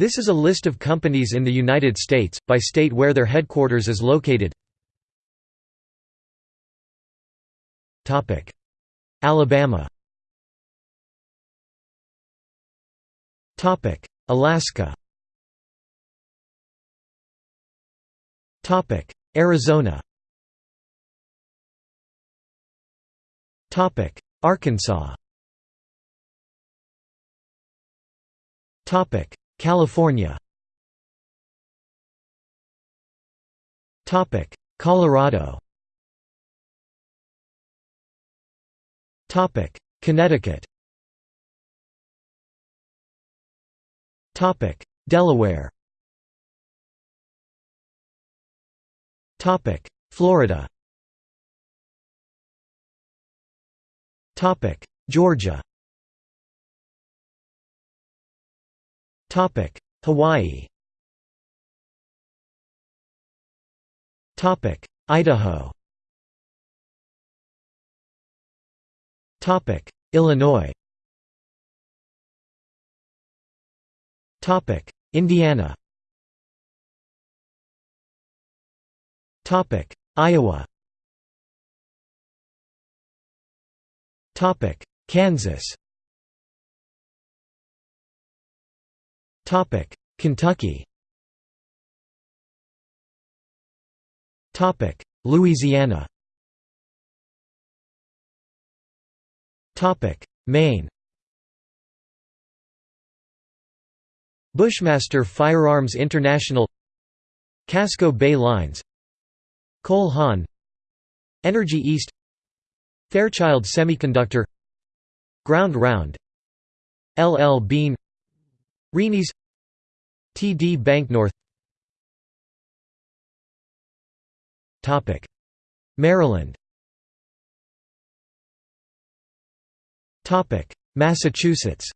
This is a list of companies in the United States, by state where their headquarters is located. Alabama. Alaska. Arizona. Arkansas California. Colorado. Connecticut. Topic Delaware. Topic Florida. Topic Georgia Hawaii. Topic: Idaho. Topic: Illinois. Topic: Indiana. Topic: Iowa. Topic: Kansas Kentucky Louisiana Maine Bushmaster Firearms International Casco Bay Lines Cole Haan Energy East Fairchild Semiconductor Ground Round LL Bean Renys TD Bank North Maryland. Massachusetts.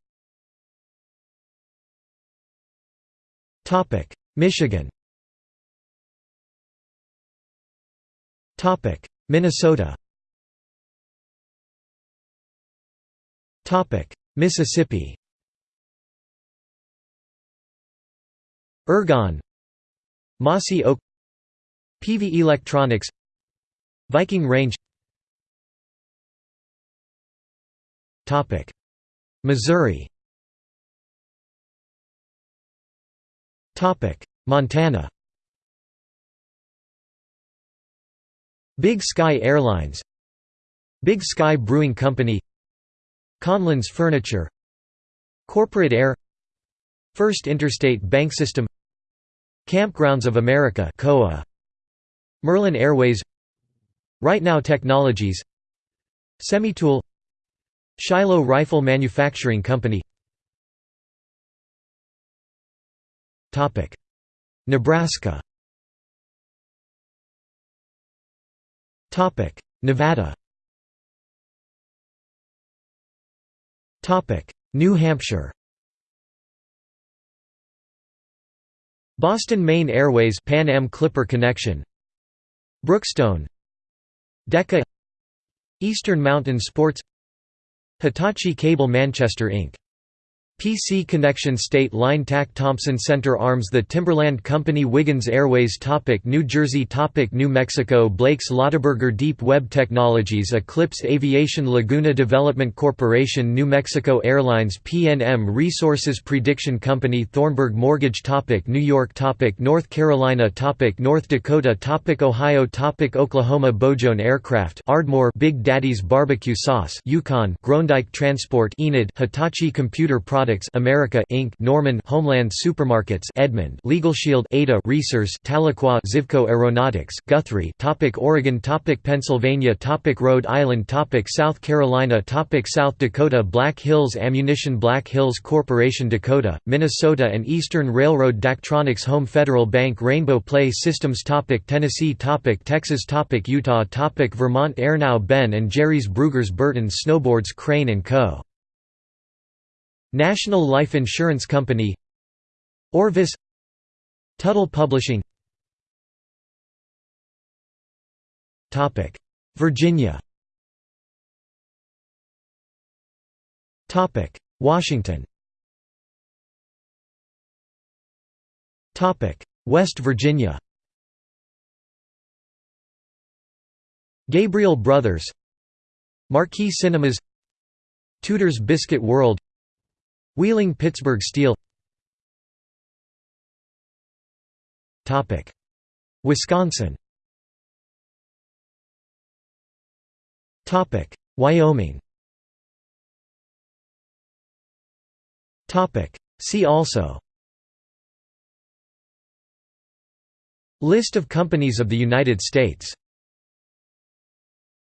Michigan. Minnesota. Mississippi Ergon Mossy Oak Peavey Electronics Viking Range. Missouri. Montana. Big Sky Airlines Big Sky Brewing Company Conlin's Furniture Corporate Air First Interstate Bank System Kampgrounds of America KOA Merlin Airways RightNow Technologies Semitool Shiloh Rifle Manufacturing Company. Nebraska. Nevada. New Hampshire Boston-Maine Airways Pan Am Clipper Connection. Brookstone. DEKA. Eastern Mountain Sports. Hitachi Cable Manchester Inc. PC Connection State Line Tack Thompson Center Arms The Timberland Company Wiggins Airways topic New Jersey topic New Mexico Blake's Lotaburger Deep Web Technologies Eclipse Aviation Laguna Development Corporation New Mexico Airlines PNM Resources Prediction Company Thornburg Mortgage topic New York topic North Carolina topic North Dakota topic Ohio topic Oklahoma Bojone Aircraft Ardmore Big Daddy's Barbecue Sauce Yukon Groendyke Transport Enid Hitachi Computer Products Products America Inc. Norman Homeland Supermarkets Edmond LegalShield Ada Resource Tahlequah Zivko Aeronautics Guthrie Topic Oregon Topic Pennsylvania Topic Rhode Island Topic South Carolina Topic South Dakota Black Hills Ammunition Black Hills Corporation Dakota, Minnesota and Eastern Railroad Daktronics Home Federal Bank Rainbow Play Systems Topic Tennessee Topic Texas Topic Utah Topic Vermont Airnow Ben and Jerry's Bruegger's Burton Snowboards Crane & Co. National Life Insurance Company Orvis Tuttle Publishing. Virginia. Washington. West Virginia. Gabriel Brothers Marquee Cinemas Tudor's Biscuit World Wheeling Pittsburgh Steel. Wisconsin. Wyoming. See also. List of companies of the United States